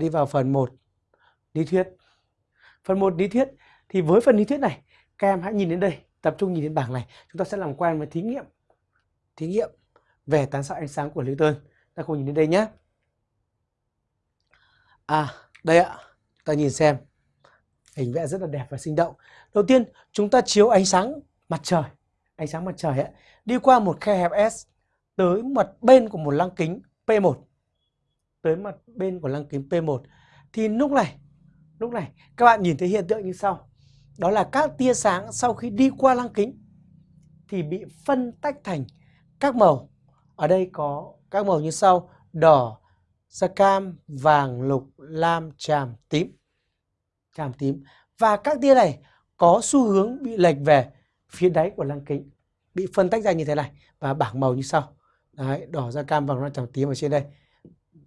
đi vào phần 1 lý thuyết. Phần 1 lý thuyết thì với phần lý thuyết này các em hãy nhìn đến đây, tập trung nhìn đến bảng này, chúng ta sẽ làm quen với thí nghiệm. Thí nghiệm về tán xạ ánh sáng của Newton. Ta cùng nhìn đến đây nhé. À, đây ạ. Ta nhìn xem. Hình vẽ rất là đẹp và sinh động. Đầu tiên, chúng ta chiếu ánh sáng mặt trời. Ánh sáng mặt trời ấy, đi qua một khe hẹp S tới mặt bên của một lăng kính P1 tới mặt bên của lăng kính P1 thì lúc này lúc này các bạn nhìn thấy hiện tượng như sau. Đó là các tia sáng sau khi đi qua lăng kính thì bị phân tách thành các màu. Ở đây có các màu như sau đỏ da cam vàng lục lam tràm tím. Tràm tím. Và các tia này có xu hướng bị lệch về phía đáy của lăng kính bị phân tách ra như thế này. Và bảng màu như sau. Đấy, đỏ da cam vàng lam tràm tím ở trên đây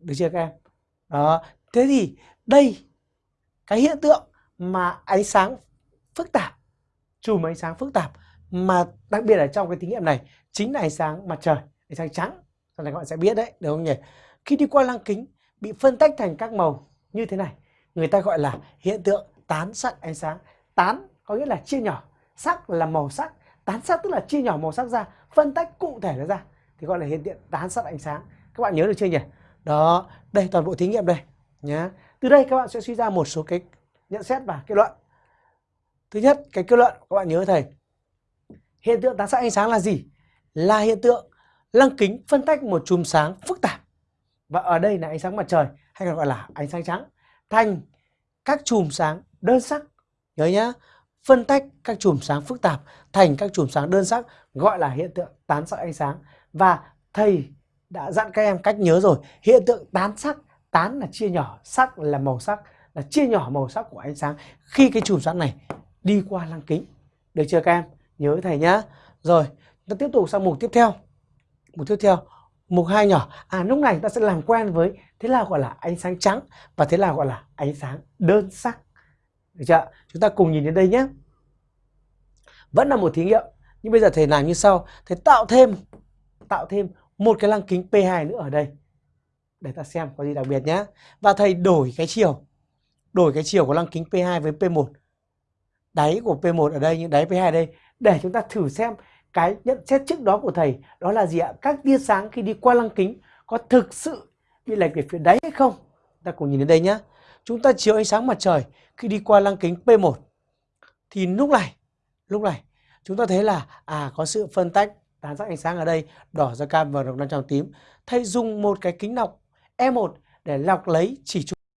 được chưa các em? Đó. Thế thì đây, cái hiện tượng mà ánh sáng phức tạp, chùm ánh sáng phức tạp mà đặc biệt là trong cái thí nghiệm này chính là ánh sáng mặt trời, ánh sáng trắng. Sau này các bạn sẽ biết đấy được không nhỉ? Khi đi qua lăng kính, bị phân tách thành các màu như thế này, người ta gọi là hiện tượng tán sắc ánh sáng. Tán có nghĩa là chia nhỏ, sắc là màu sắc. Tán sắc tức là chia nhỏ màu sắc ra, phân tách cụ thể nó ra, thì gọi là hiện tượng tán sắc ánh sáng. Các bạn nhớ được chưa nhỉ? Đó, đây toàn bộ thí nghiệm đây nhá. Từ đây các bạn sẽ suy ra một số cái nhận xét và kết luận. Thứ nhất, cái kết luận các bạn nhớ thầy. Hiện tượng tán xạ ánh sáng là gì? Là hiện tượng lăng kính phân tách một chùm sáng phức tạp. Và ở đây là ánh sáng mặt trời hay còn gọi là ánh sáng trắng thành các chùm sáng đơn sắc. Nhớ nhá, phân tách các chùm sáng phức tạp thành các chùm sáng đơn sắc gọi là hiện tượng tán xạ ánh sáng và thầy đã dặn các em cách nhớ rồi. Hiện tượng tán sắc, tán là chia nhỏ, sắc là màu sắc, là chia nhỏ màu sắc của ánh sáng. Khi cái chùm sáng này đi qua lăng kính. Được chưa các em? Nhớ thầy nhá. Rồi, ta tiếp tục sang mục tiếp theo. Mục tiếp theo, mục hai nhỏ. À lúc này ta sẽ làm quen với thế nào gọi là ánh sáng trắng và thế nào gọi là ánh sáng đơn sắc. Được chưa chúng ta cùng nhìn đến đây nhé vẫn là một thí nghiệm, nhưng bây giờ thầy làm như sau. Thầy tạo thêm tạo thêm một cái lăng kính P2 nữa ở đây. Để ta xem có gì đặc biệt nhé và thầy đổi cái chiều. Đổi cái chiều của lăng kính P2 với P1 đáy của P1 ở đây nhưng đáy P2 ở đây. Để chúng ta thử xem cái nhận xét trước đó của thầy, đó là gì ạ? Các tia sáng khi đi qua lăng kính có thực sự bị lệch về phía đáy hay không? Ta cùng nhìn đến đây nhé chúng ta chiếu ánh sáng mặt trời khi đi qua lăng kính P1 thì lúc này lúc này, chúng ta thấy là à có sự phân tách tán sắc ánh sáng ở đây, đỏ da cam và lục năm trong tím. Thầy dùng một cái kính lọc E1 để lọc lấy chỉ